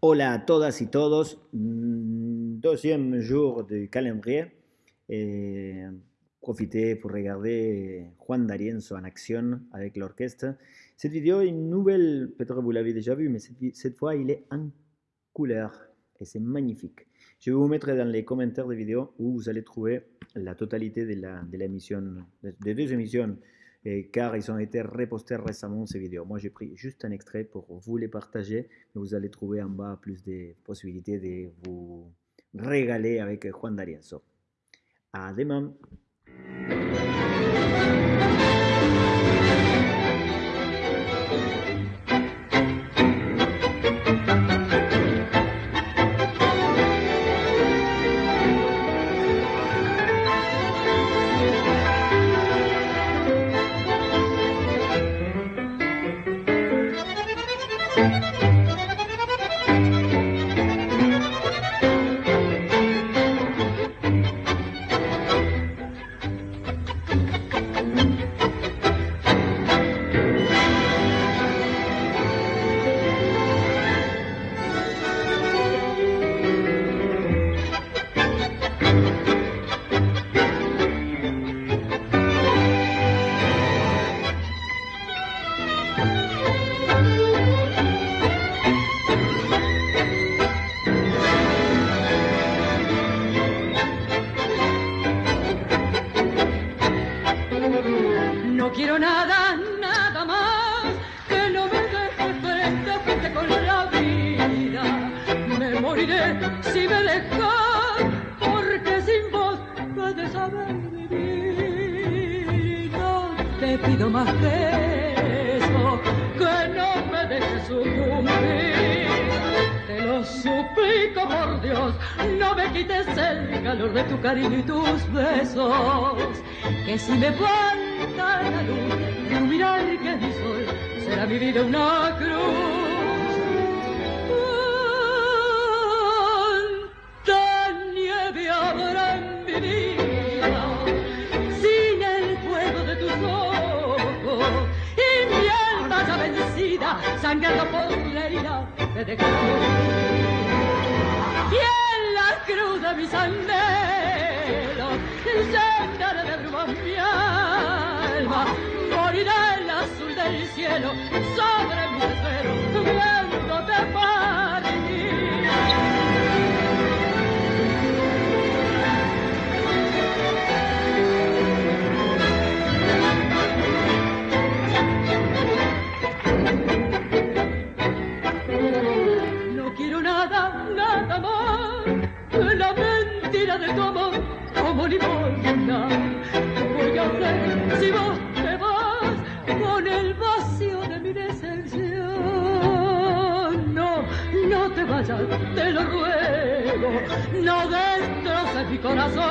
Hola a todas y todos. Mm, Deuxième jour du calendrier. Et profitez pour regarder Juan D'Arienzo en action avec l'orchestre. Cette vidéo est une nouvelle, peut-être vous l'avez déjà vue, mais cette, cette fois il est en couleur et c'est magnifique. Je vais vous mettre dans les commentaires de vidéo où vous allez trouver la totalité de la, de l'émission, des deux émissions, car ils ont été repostés récemment ces vidéos. Moi j'ai pris juste un extrait pour vous les partager, vous allez trouver en bas plus de possibilités de vous régaler avec Juan D'Arienzo. À demain. No quiero nada, nada más que no me deje frente a frente con la vida. Me moriré si me dejas, porque sin vos puedes saber vivir. No te pido más que eso, que no me dejes sucumbir. No me quites el calor de tu cariño y tus besos. Que si me falta la luz de un mirar que es mi sol, será mi vida una cruz. Cuánta nieve habrá en mi vida sin el fuego de tus ojos y mi alma ya vencida, sangrando por la herida me dejó. Y en la cruz de mis anhelos llenaré de bruma mi alma, morirá el azul del cielo sobre mi desvelo, amor como limosna. ¿Qué voy a hacer si vos te vas con el vacío de mi decepción? No, no te vayas, te lo ruego, no destroces mi corazón.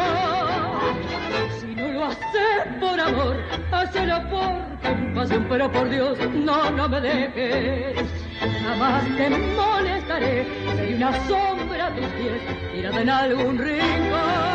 Si no lo haces por amor, hazlo por compasión, pero por Dios, no, no me dejes. Jamás te molestaré, seré una sombra a tirada en algún rincón.